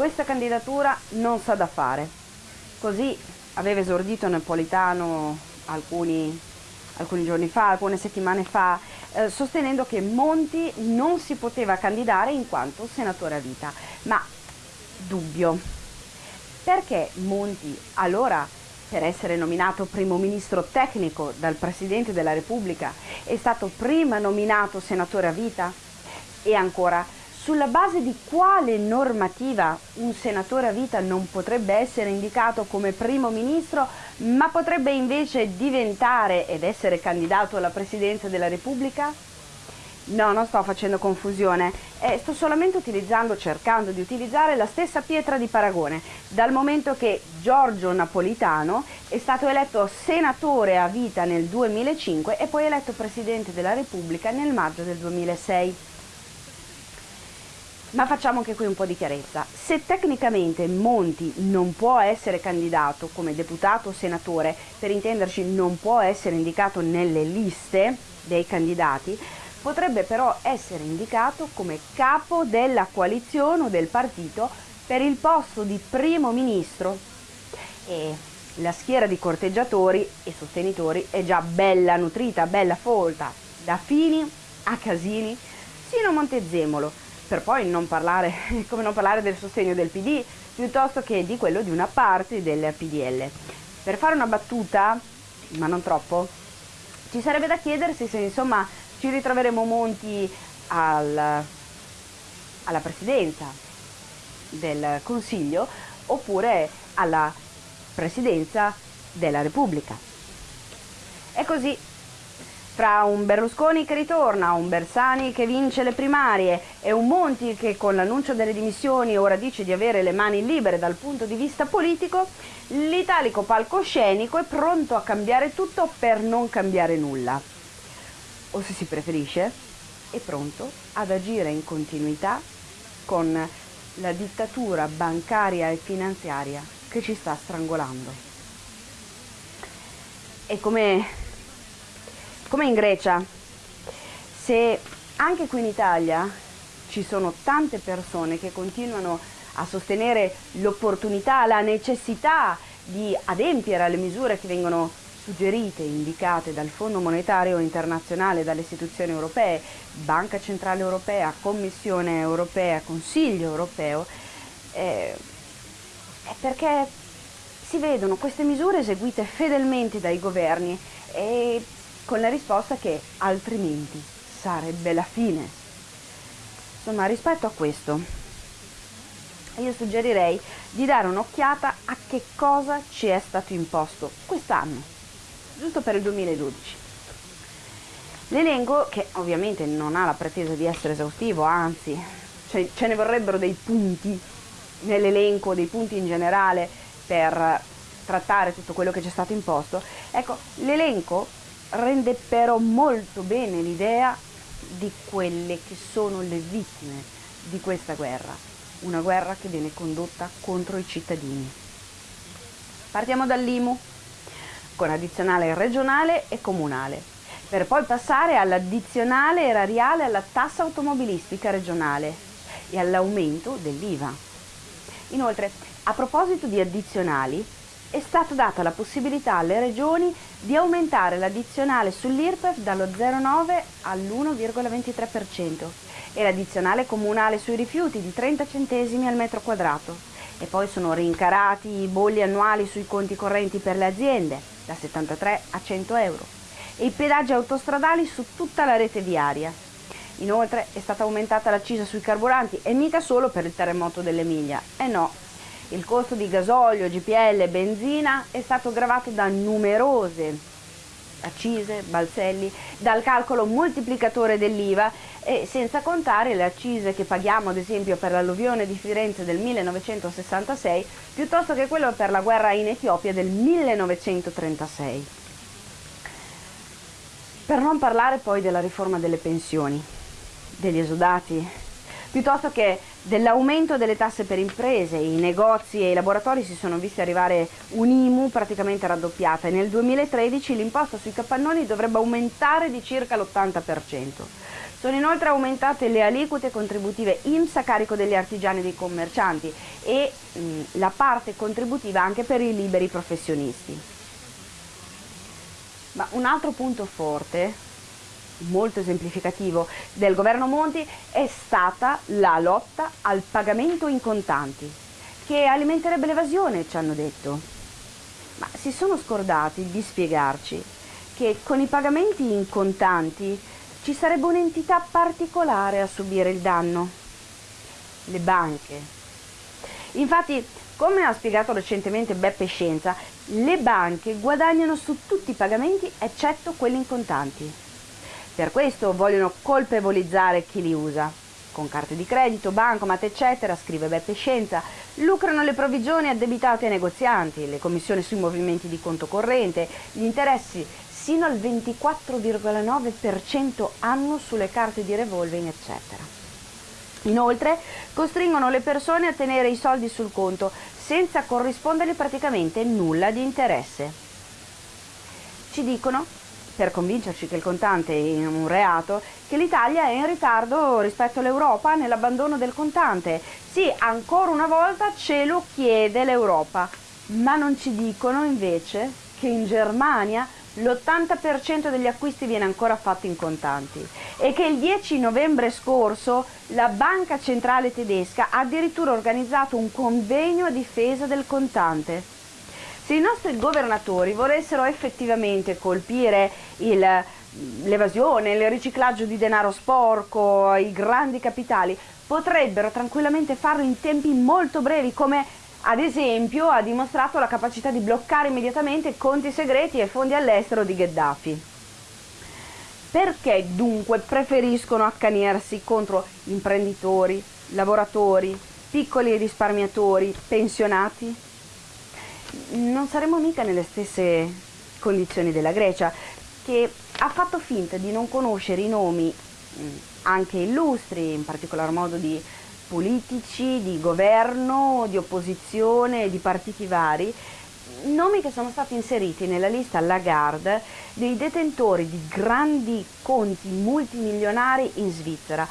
questa candidatura non sa da fare. Così aveva esordito Napolitano alcuni, alcuni giorni fa, alcune settimane fa, eh, sostenendo che Monti non si poteva candidare in quanto senatore a vita. Ma dubbio, perché Monti allora per essere nominato primo ministro tecnico dal Presidente della Repubblica è stato prima nominato senatore a vita? E ancora, sulla base di quale normativa un senatore a vita non potrebbe essere indicato come primo ministro, ma potrebbe invece diventare ed essere candidato alla Presidenza della Repubblica? No, non sto facendo confusione, eh, sto solamente utilizzando, cercando di utilizzare la stessa pietra di paragone, dal momento che Giorgio Napolitano è stato eletto senatore a vita nel 2005 e poi eletto Presidente della Repubblica nel maggio del 2006. Ma facciamo anche qui un po' di chiarezza. Se tecnicamente Monti non può essere candidato come deputato o senatore, per intenderci non può essere indicato nelle liste dei candidati, potrebbe però essere indicato come capo della coalizione o del partito per il posto di primo ministro. E la schiera di corteggiatori e sostenitori è già bella nutrita, bella folta, da Fini a Casini sino a Montezemolo per poi non parlare, come non parlare del sostegno del PD, piuttosto che di quello di una parte del PDL. Per fare una battuta, ma non troppo, ci sarebbe da chiedersi se insomma ci ritroveremo Monti al, alla presidenza del Consiglio oppure alla presidenza della Repubblica. E così fra un Berlusconi che ritorna, un Bersani che vince le primarie e un Monti che con l'annuncio delle dimissioni ora dice di avere le mani libere dal punto di vista politico, l'italico palcoscenico è pronto a cambiare tutto per non cambiare nulla. O se si preferisce, è pronto ad agire in continuità con la dittatura bancaria e finanziaria che ci sta strangolando. E come come in Grecia, se anche qui in Italia ci sono tante persone che continuano a sostenere l'opportunità, la necessità di adempiere alle misure che vengono suggerite, indicate dal Fondo Monetario Internazionale, dalle istituzioni europee, Banca Centrale Europea, Commissione Europea, Consiglio Europeo, eh, è perché si vedono queste misure eseguite fedelmente dai governi e con la risposta che altrimenti sarebbe la fine. Insomma, rispetto a questo, io suggerirei di dare un'occhiata a che cosa ci è stato imposto quest'anno, giusto per il 2012. L'elenco, che ovviamente non ha la pretesa di essere esaustivo, anzi, ce ne vorrebbero dei punti nell'elenco, dei punti in generale per trattare tutto quello che ci è stato imposto. Ecco, l'elenco rende però molto bene l'idea di quelle che sono le vittime di questa guerra, una guerra che viene condotta contro i cittadini. Partiamo dall'IMU, con addizionale regionale e comunale, per poi passare all'addizionale erariale alla tassa automobilistica regionale e all'aumento dell'IVA. Inoltre, a proposito di addizionali, è stata data la possibilità alle regioni di aumentare l'addizionale sull'IRPEF dallo 0,9 all'1,23% e l'addizionale comunale sui rifiuti di 30 centesimi al metro quadrato e poi sono rincarati i bolli annuali sui conti correnti per le aziende da 73 a 100 euro e i pedaggi autostradali su tutta la rete viaria. Inoltre è stata aumentata l'accisa sui carburanti e mica solo per il terremoto dell'Emilia, e eh no, il costo di gasolio, GPL e benzina è stato gravato da numerose accise, balzelli, dal calcolo moltiplicatore dell'IVA e senza contare le accise che paghiamo ad esempio per l'alluvione di Firenze del 1966 piuttosto che quello per la guerra in Etiopia del 1936. Per non parlare poi della riforma delle pensioni, degli esodati, piuttosto che dell'aumento delle tasse per imprese, i negozi e i laboratori si sono visti arrivare un'IMU praticamente raddoppiata e nel 2013 l'imposta sui capannoni dovrebbe aumentare di circa l'80%. Sono inoltre aumentate le aliquote contributive IMSS a carico degli artigiani e dei commercianti e mh, la parte contributiva anche per i liberi professionisti. Ma un altro punto forte, molto esemplificativo, del governo Monti è stata la lotta al pagamento in contanti, che alimenterebbe l'evasione, ci hanno detto. Ma si sono scordati di spiegarci che con i pagamenti in contanti ci sarebbe un'entità particolare a subire il danno, le banche. Infatti, come ha spiegato recentemente Beppe Scienza, le banche guadagnano su tutti i pagamenti eccetto quelli in contanti. Per questo vogliono colpevolizzare chi li usa. Con carte di credito, bancomat, eccetera, scrive Beppe Scienza, lucrano le provvigioni addebitate ai negozianti, le commissioni sui movimenti di conto corrente, gli interessi sino al 24,9% anno sulle carte di revolving, eccetera. Inoltre costringono le persone a tenere i soldi sul conto senza corrispondergli praticamente nulla di interesse. Ci dicono, per convincerci che il contante è un reato, che l'Italia è in ritardo rispetto all'Europa nell'abbandono del contante. Sì, ancora una volta ce lo chiede l'Europa, ma non ci dicono invece che in Germania l'80% degli acquisti viene ancora fatto in contanti e che il 10 novembre scorso la Banca Centrale Tedesca ha addirittura organizzato un convegno a difesa del contante. Se i nostri governatori volessero effettivamente colpire l'evasione, il riciclaggio di denaro sporco, i grandi capitali, potrebbero tranquillamente farlo in tempi molto brevi come ad esempio ha dimostrato la capacità di bloccare immediatamente conti segreti e fondi all'estero di Gheddafi. Perché dunque preferiscono accanirsi contro imprenditori, lavoratori, piccoli risparmiatori, pensionati? Non saremo mica nelle stesse condizioni della Grecia, che ha fatto finta di non conoscere i nomi anche illustri, in particolar modo di politici, di governo, di opposizione, di partiti vari, nomi che sono stati inseriti nella lista Lagarde dei detentori di grandi conti multimilionari in Svizzera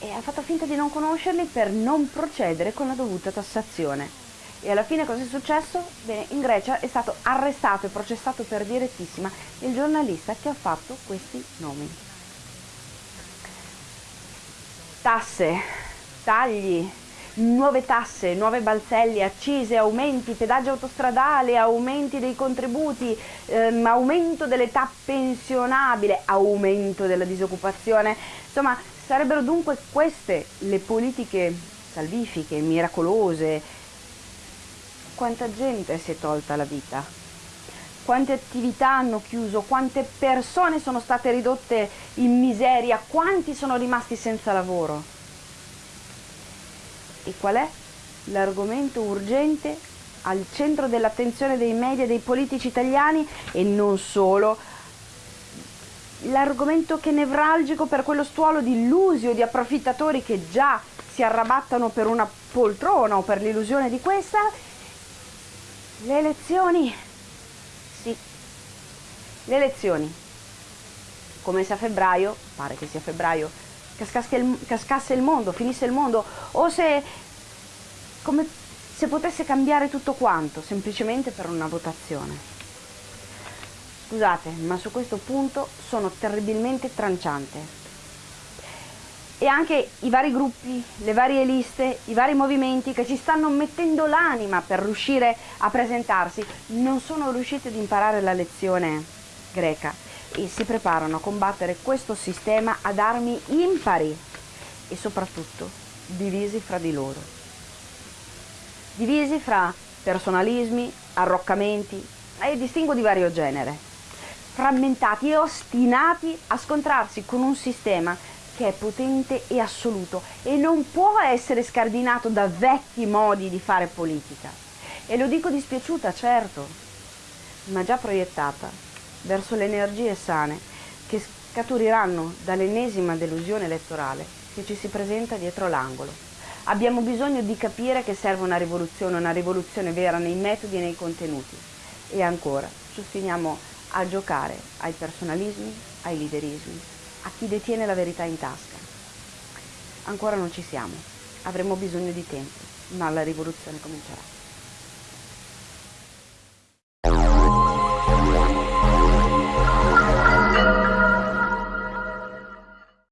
e ha fatto finta di non conoscerli per non procedere con la dovuta tassazione. E alla fine cosa è successo? Bene, in Grecia è stato arrestato e processato per direttissima il giornalista che ha fatto questi nomi. Tasse, tagli, nuove tasse, nuove balzelli, accise, aumenti, pedaggio autostradale, aumenti dei contributi, ehm, aumento dell'età pensionabile, aumento della disoccupazione. Insomma, sarebbero dunque queste le politiche salvifiche, miracolose. Quanta gente si è tolta la vita? Quante attività hanno chiuso? Quante persone sono state ridotte in miseria? Quanti sono rimasti senza lavoro? E qual è l'argomento urgente al centro dell'attenzione dei media e dei politici italiani e non solo? L'argomento che è nevralgico per quello stuolo di illusi o di approfittatori che già si arrabattano per una poltrona o per l'illusione di questa? Le elezioni. Sì, le elezioni. Come se a febbraio, pare che sia febbraio, cascasse il, cascasse il mondo, finisse il mondo, o se come se potesse cambiare tutto quanto, semplicemente per una votazione. Scusate, ma su questo punto sono terribilmente tranciante. E anche i vari gruppi, le varie liste, i vari movimenti che ci stanno mettendo l'anima per riuscire a presentarsi, non sono riusciti ad imparare la lezione greca e si preparano a combattere questo sistema ad armi impari e soprattutto divisi fra di loro. Divisi fra personalismi, arroccamenti e distinguo di vario genere, frammentati e ostinati a scontrarsi con un sistema che è potente e assoluto e non può essere scardinato da vecchi modi di fare politica. E lo dico dispiaciuta, certo, ma già proiettata verso le energie sane che scaturiranno dall'ennesima delusione elettorale che ci si presenta dietro l'angolo. Abbiamo bisogno di capire che serve una rivoluzione, una rivoluzione vera nei metodi e nei contenuti. E ancora, ci ostiniamo a giocare ai personalismi, ai liderismi, a chi detiene la verità in tasca. Ancora non ci siamo, avremo bisogno di tempo, ma la rivoluzione comincerà.